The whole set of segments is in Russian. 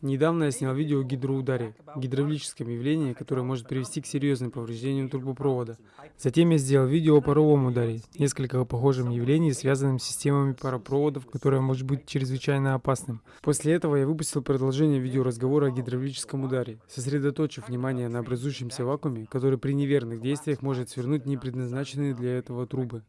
Недавно я снял видео о гидроударе, гидравлическом явлении, которое может привести к серьезным повреждениям трубопровода. Затем я сделал видео о паровом ударе, несколько похожим явлений, связанным с системами паропроводов, которое может быть чрезвычайно опасным. После этого я выпустил продолжение видеоразговора о гидравлическом ударе, сосредоточив внимание на образующемся вакууме, который при неверных действиях может свернуть непредназначенные для этого трубы.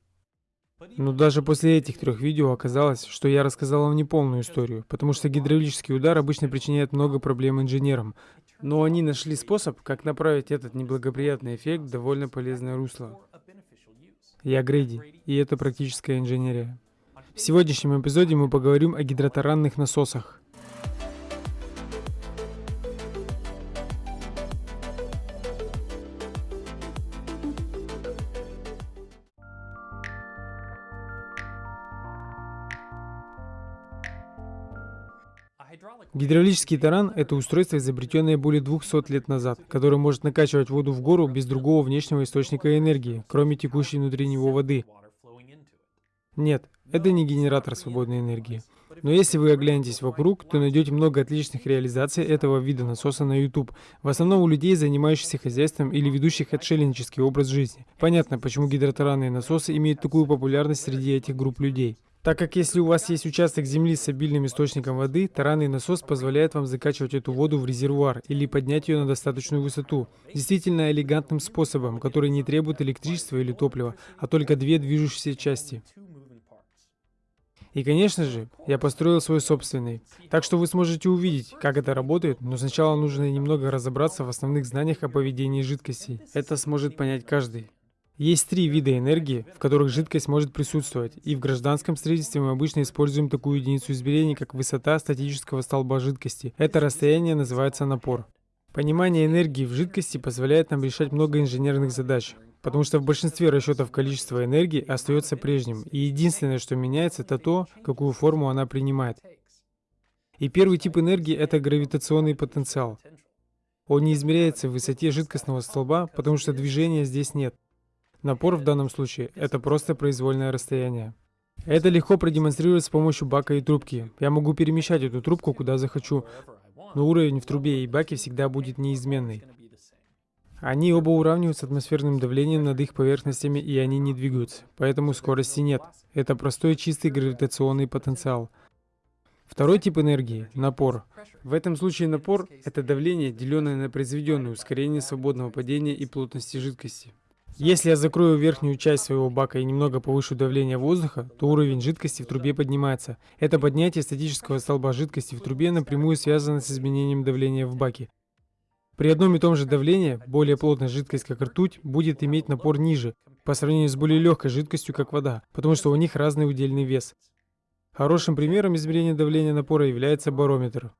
Но даже после этих трех видео оказалось, что я рассказал вам неполную историю, потому что гидравлический удар обычно причиняет много проблем инженерам. Но они нашли способ, как направить этот неблагоприятный эффект в довольно полезное русло. Я Грейди, и это практическая инженерия. В сегодняшнем эпизоде мы поговорим о гидротаранных насосах. Гидравлический таран – это устройство, изобретенное более 200 лет назад, которое может накачивать воду в гору без другого внешнего источника энергии, кроме текущей внутри него воды. Нет, это не генератор свободной энергии. Но если вы оглянетесь вокруг, то найдете много отличных реализаций этого вида насоса на YouTube. В основном у людей, занимающихся хозяйством или ведущих отшельнический образ жизни. Понятно, почему гидротаранные насосы имеют такую популярность среди этих групп людей. Так как если у вас есть участок земли с обильным источником воды, таранный насос позволяет вам закачивать эту воду в резервуар или поднять ее на достаточную высоту. Действительно элегантным способом, который не требует электричества или топлива, а только две движущиеся части. И, конечно же, я построил свой собственный. Так что вы сможете увидеть, как это работает, но сначала нужно немного разобраться в основных знаниях о поведении жидкостей. Это сможет понять каждый. Есть три вида энергии, в которых жидкость может присутствовать, и в гражданском строительстве мы обычно используем такую единицу измерения, как высота статического столба жидкости. Это расстояние называется напор. Понимание энергии в жидкости позволяет нам решать много инженерных задач, потому что в большинстве расчетов количество энергии остается прежним, и единственное, что меняется, это то, какую форму она принимает. И первый тип энергии — это гравитационный потенциал. Он не измеряется в высоте жидкостного столба, потому что движения здесь нет. Напор в данном случае – это просто произвольное расстояние. Это легко продемонстрировать с помощью бака и трубки. Я могу перемещать эту трубку куда захочу, но уровень в трубе и баке всегда будет неизменный. Они оба уравниваются атмосферным давлением над их поверхностями, и они не двигаются, поэтому скорости нет. Это простой чистый гравитационный потенциал. Второй тип энергии — напор. В этом случае напор — это давление, деленное на произведенное ускорение свободного падения и плотности жидкости. Если я закрою верхнюю часть своего бака и немного повышу давление воздуха, то уровень жидкости в трубе поднимается. Это поднятие статического столба жидкости в трубе напрямую связано с изменением давления в баке. При одном и том же давлении более плотная жидкость, как ртуть, будет иметь напор ниже, по сравнению с более легкой жидкостью, как вода, потому что у них разный удельный вес. Хорошим примером измерения давления напора является барометр.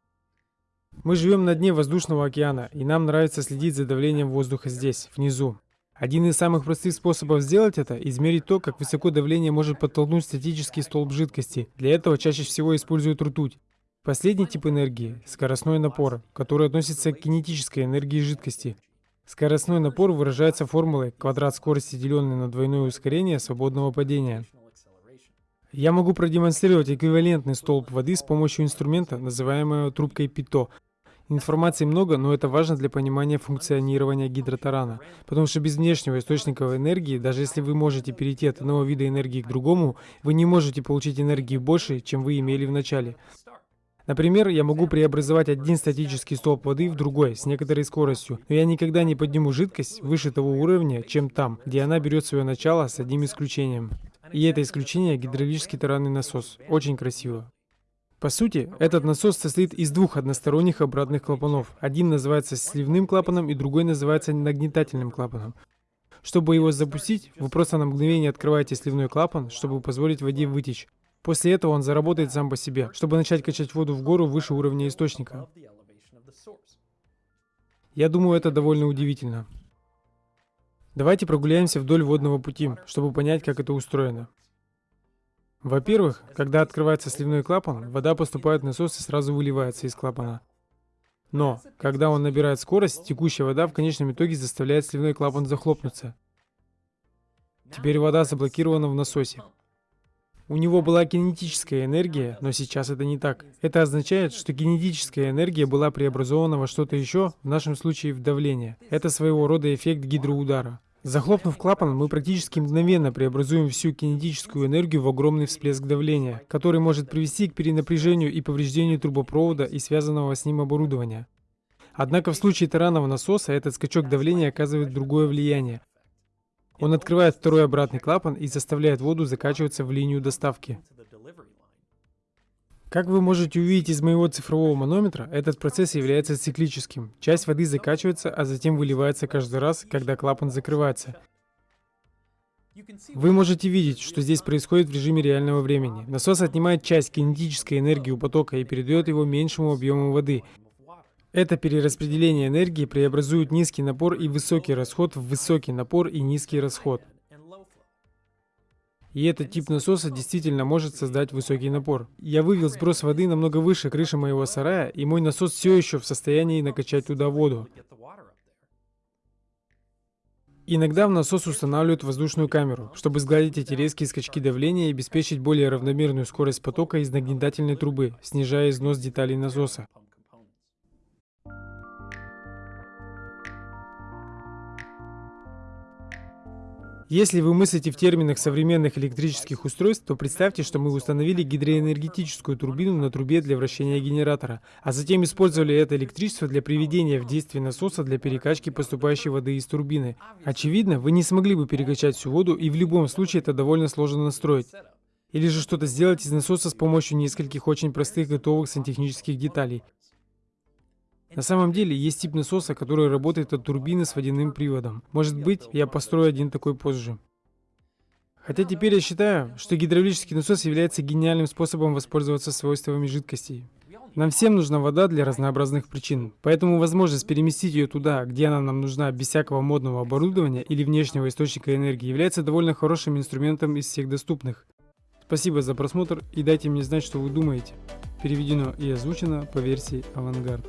Мы живем на дне воздушного океана, и нам нравится следить за давлением воздуха здесь, внизу. Один из самых простых способов сделать это – измерить то, как высоко давление может подтолкнуть статический столб жидкости. Для этого чаще всего используют ртуть. Последний тип энергии – скоростной напор, который относится к кинетической энергии жидкости. Скоростной напор выражается формулой квадрат скорости, деленный на двойное ускорение свободного падения. Я могу продемонстрировать эквивалентный столб воды с помощью инструмента, называемого трубкой ПИТО, Информации много, но это важно для понимания функционирования гидротарана. Потому что без внешнего источника энергии, даже если вы можете перейти от одного вида энергии к другому, вы не можете получить энергии больше, чем вы имели в начале. Например, я могу преобразовать один статический столб воды в другой с некоторой скоростью, но я никогда не подниму жидкость выше того уровня, чем там, где она берет свое начало с одним исключением. И это исключение гидравлический таранный насос. Очень красиво. По сути, этот насос состоит из двух односторонних обратных клапанов. Один называется сливным клапаном и другой называется нагнетательным клапаном. Чтобы его запустить, вы просто на мгновение открываете сливной клапан, чтобы позволить воде вытечь. После этого он заработает сам по себе, чтобы начать качать воду в гору выше уровня источника. Я думаю, это довольно удивительно. Давайте прогуляемся вдоль водного пути, чтобы понять, как это устроено. Во-первых, когда открывается сливной клапан, вода поступает в насос и сразу выливается из клапана. Но, когда он набирает скорость, текущая вода в конечном итоге заставляет сливной клапан захлопнуться. Теперь вода заблокирована в насосе. У него была кинетическая энергия, но сейчас это не так. Это означает, что кинетическая энергия была преобразована во что-то еще, в нашем случае в давление. Это своего рода эффект гидроудара. Захлопнув клапан, мы практически мгновенно преобразуем всю кинетическую энергию в огромный всплеск давления, который может привести к перенапряжению и повреждению трубопровода и связанного с ним оборудования. Однако в случае таранного насоса этот скачок давления оказывает другое влияние. Он открывает второй обратный клапан и заставляет воду закачиваться в линию доставки. Как вы можете увидеть из моего цифрового манометра, этот процесс является циклическим. Часть воды закачивается, а затем выливается каждый раз, когда клапан закрывается. Вы можете видеть, что здесь происходит в режиме реального времени. Насос отнимает часть кинетической энергии у потока и передает его меньшему объему воды. Это перераспределение энергии преобразует низкий напор и высокий расход в высокий напор и низкий расход. И этот тип насоса действительно может создать высокий напор. Я вывел сброс воды намного выше крыши моего сарая, и мой насос все еще в состоянии накачать туда воду. Иногда в насос устанавливают воздушную камеру, чтобы сгладить эти резкие скачки давления и обеспечить более равномерную скорость потока из нагнетательной трубы, снижая износ деталей насоса. Если вы мыслите в терминах современных электрических устройств, то представьте, что мы установили гидроэнергетическую турбину на трубе для вращения генератора, а затем использовали это электричество для приведения в действие насоса для перекачки поступающей воды из турбины. Очевидно, вы не смогли бы перекачать всю воду, и в любом случае это довольно сложно настроить. Или же что-то сделать из насоса с помощью нескольких очень простых готовых сантехнических деталей. На самом деле, есть тип насоса, который работает от турбины с водяным приводом. Может быть, я построю один такой позже. Хотя теперь я считаю, что гидравлический насос является гениальным способом воспользоваться свойствами жидкостей. Нам всем нужна вода для разнообразных причин, поэтому возможность переместить ее туда, где она нам нужна без всякого модного оборудования или внешнего источника энергии, является довольно хорошим инструментом из всех доступных. Спасибо за просмотр и дайте мне знать, что вы думаете. Переведено и озвучено по версии Авангард.